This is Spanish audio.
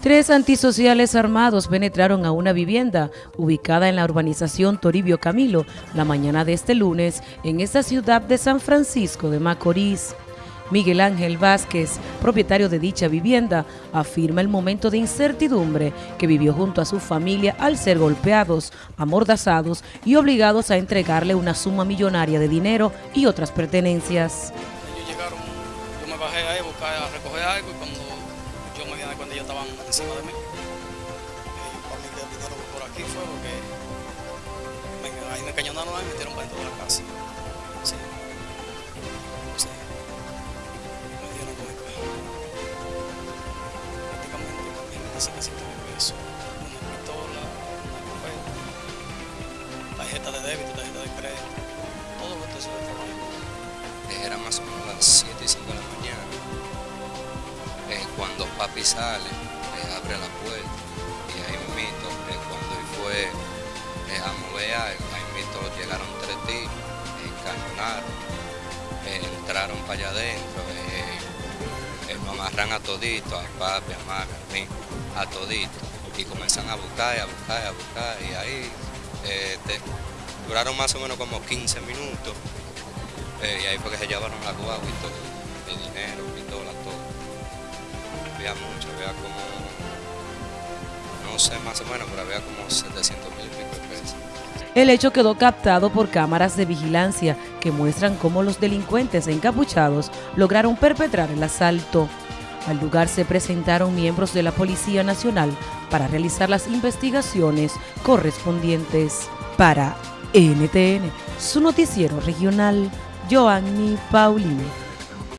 Tres antisociales armados penetraron a una vivienda ubicada en la urbanización Toribio Camilo la mañana de este lunes en esta ciudad de San Francisco de Macorís. Miguel Ángel Vázquez, propietario de dicha vivienda, afirma el momento de incertidumbre que vivió junto a su familia al ser golpeados, amordazados y obligados a entregarle una suma millonaria de dinero y otras pertenencias. Yo me bajé ahí a buscar, a recoger algo y cuando me di cuenta ellos estaban encima de mí. Para mí que vinieron por aquí fue porque me, ahí me cañonaron y me metieron para dentro de la casa. Sí. Sí. Me dieron con mi Prácticamente también me dicen que 5 mil pesos. Una pistola, una carpeta, tarjeta de débito, tarjeta de crédito. Todo lo que se de trabajo. Era más o menos las 7 y 5 de la mañana. Eh, cuando papi sale, eh, abre la puerta y ahí mismo, eh, cuando fue eh, a mover algo, ahí mismo llegaron tres tipos, encañonaron, eh, entraron para allá adentro, eh, eh, nos amarran a todito, a papi, a mami, a mí, a todito, y comenzan a buscar, a buscar, a buscar, y ahí eh, duraron más o menos como 15 minutos, eh, y ahí fue que se llevaron la guagua y todo, el dinero. Había mucho, había como, no sé más o menos, pero había como 700 mil y pico de pesos. El hecho quedó captado por cámaras de vigilancia que muestran cómo los delincuentes encapuchados lograron perpetrar el asalto. Al lugar se presentaron miembros de la Policía Nacional para realizar las investigaciones correspondientes. Para NTN, su noticiero regional, Joanny Paulino.